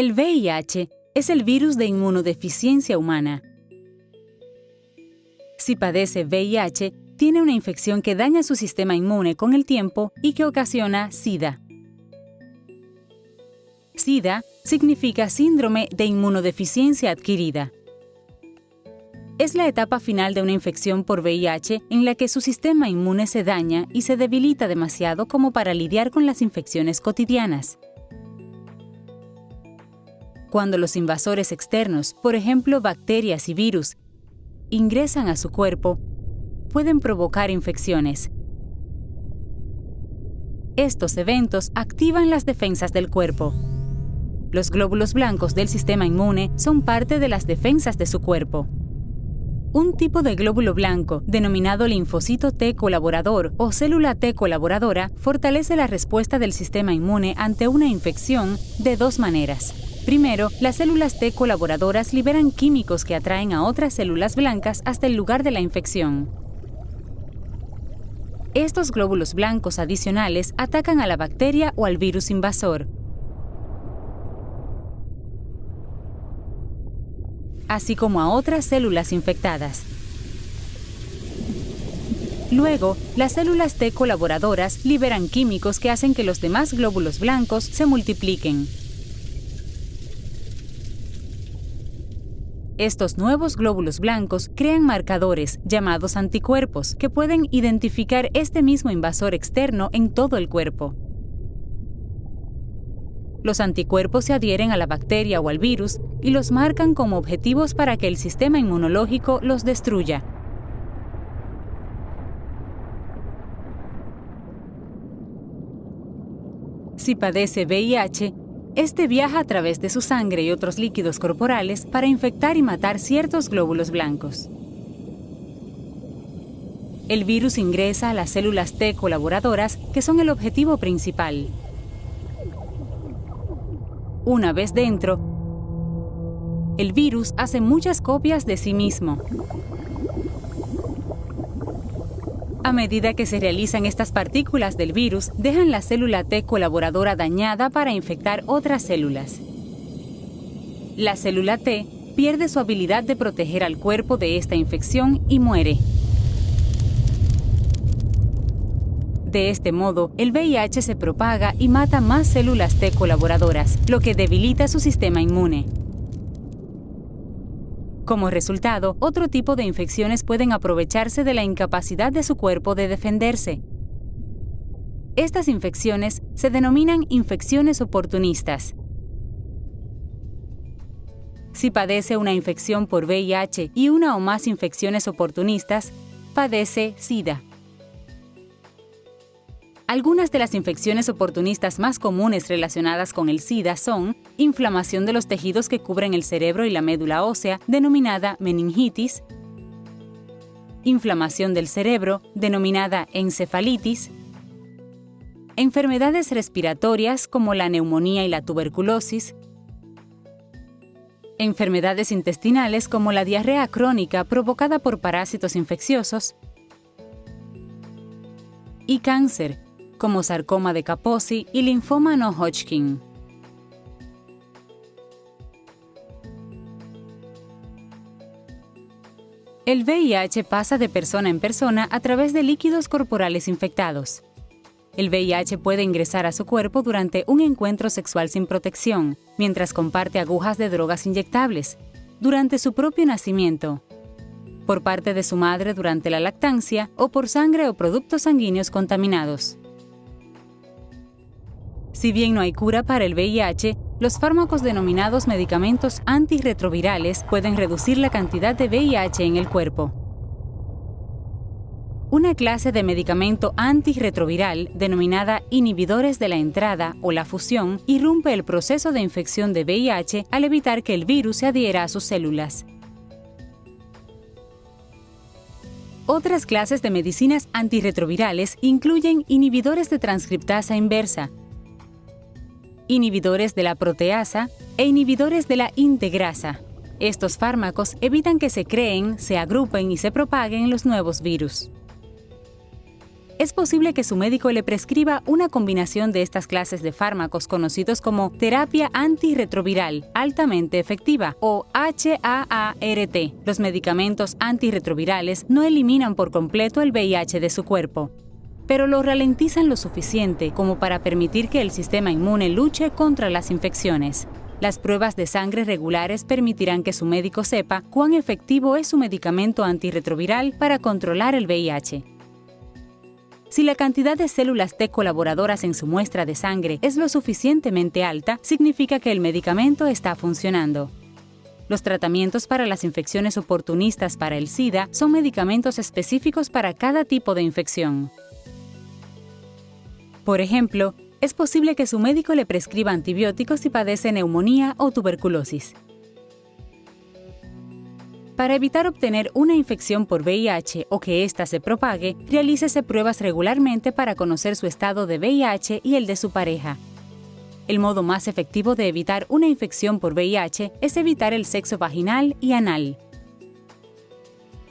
El VIH es el virus de inmunodeficiencia humana. Si padece VIH, tiene una infección que daña su sistema inmune con el tiempo y que ocasiona SIDA. SIDA significa síndrome de inmunodeficiencia adquirida. Es la etapa final de una infección por VIH en la que su sistema inmune se daña y se debilita demasiado como para lidiar con las infecciones cotidianas. Cuando los invasores externos, por ejemplo bacterias y virus, ingresan a su cuerpo, pueden provocar infecciones. Estos eventos activan las defensas del cuerpo. Los glóbulos blancos del sistema inmune son parte de las defensas de su cuerpo. Un tipo de glóbulo blanco, denominado linfocito T colaborador o célula T colaboradora, fortalece la respuesta del sistema inmune ante una infección de dos maneras. Primero, las células T colaboradoras liberan químicos que atraen a otras células blancas hasta el lugar de la infección. Estos glóbulos blancos adicionales atacan a la bacteria o al virus invasor, así como a otras células infectadas. Luego, las células T colaboradoras liberan químicos que hacen que los demás glóbulos blancos se multipliquen. Estos nuevos glóbulos blancos crean marcadores, llamados anticuerpos, que pueden identificar este mismo invasor externo en todo el cuerpo. Los anticuerpos se adhieren a la bacteria o al virus y los marcan como objetivos para que el sistema inmunológico los destruya. Si padece VIH, este viaja a través de su sangre y otros líquidos corporales para infectar y matar ciertos glóbulos blancos. El virus ingresa a las células T colaboradoras, que son el objetivo principal. Una vez dentro, el virus hace muchas copias de sí mismo. A medida que se realizan estas partículas del virus, dejan la célula T colaboradora dañada para infectar otras células. La célula T pierde su habilidad de proteger al cuerpo de esta infección y muere. De este modo, el VIH se propaga y mata más células T colaboradoras, lo que debilita su sistema inmune. Como resultado, otro tipo de infecciones pueden aprovecharse de la incapacidad de su cuerpo de defenderse. Estas infecciones se denominan infecciones oportunistas. Si padece una infección por VIH y una o más infecciones oportunistas, padece SIDA. Algunas de las infecciones oportunistas más comunes relacionadas con el SIDA son inflamación de los tejidos que cubren el cerebro y la médula ósea, denominada meningitis, inflamación del cerebro, denominada encefalitis, enfermedades respiratorias como la neumonía y la tuberculosis, enfermedades intestinales como la diarrea crónica provocada por parásitos infecciosos, y cáncer, como sarcoma de Kaposi y linfoma no Hodgkin. El VIH pasa de persona en persona a través de líquidos corporales infectados. El VIH puede ingresar a su cuerpo durante un encuentro sexual sin protección, mientras comparte agujas de drogas inyectables, durante su propio nacimiento, por parte de su madre durante la lactancia o por sangre o productos sanguíneos contaminados. Si bien no hay cura para el VIH, los fármacos denominados medicamentos antirretrovirales pueden reducir la cantidad de VIH en el cuerpo. Una clase de medicamento antirretroviral, denominada inhibidores de la entrada o la fusión, irrumpe el proceso de infección de VIH al evitar que el virus se adhiera a sus células. Otras clases de medicinas antirretrovirales incluyen inhibidores de transcriptasa inversa, inhibidores de la proteasa e inhibidores de la integrasa. Estos fármacos evitan que se creen, se agrupen y se propaguen los nuevos virus. es posible que su médico le prescriba una combinación de estas clases de fármacos conocidos como terapia antirretroviral altamente efectiva o HAART. Los medicamentos antirretrovirales no eliminan por completo el VIH de su cuerpo, pero lo ralentizan lo suficiente como para permitir que el sistema inmune luche contra las infecciones. Las pruebas de sangre regulares permitirán que su médico sepa cuán efectivo es su medicamento antirretroviral para controlar el VIH. Si la cantidad de células T colaboradoras en su muestra de sangre es lo suficientemente alta, significa que el medicamento está funcionando. Los tratamientos para las infecciones oportunistas para el SIDA son medicamentos específicos para cada tipo de infección. Por ejemplo, es posible que su médico le prescriba antibióticos si padece neumonía o tuberculosis. Para evitar obtener una infección por VIH o que ésta se propague, realícese pruebas regularmente para conocer su estado de VIH y el de su pareja. El modo más efectivo de evitar una infección por VIH es evitar el sexo vaginal y anal.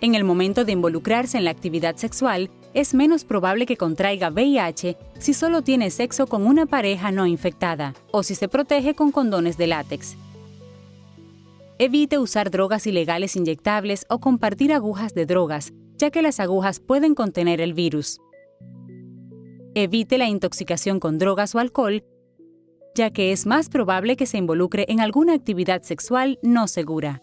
En el momento de involucrarse en la actividad sexual, es menos probable que contraiga VIH si solo tiene sexo con una pareja no infectada o si se protege con condones de látex. Evite usar drogas ilegales inyectables o compartir agujas de drogas, ya que las agujas pueden contener el virus. Evite la intoxicación con drogas o alcohol, ya que es más probable que se involucre en alguna actividad sexual no segura.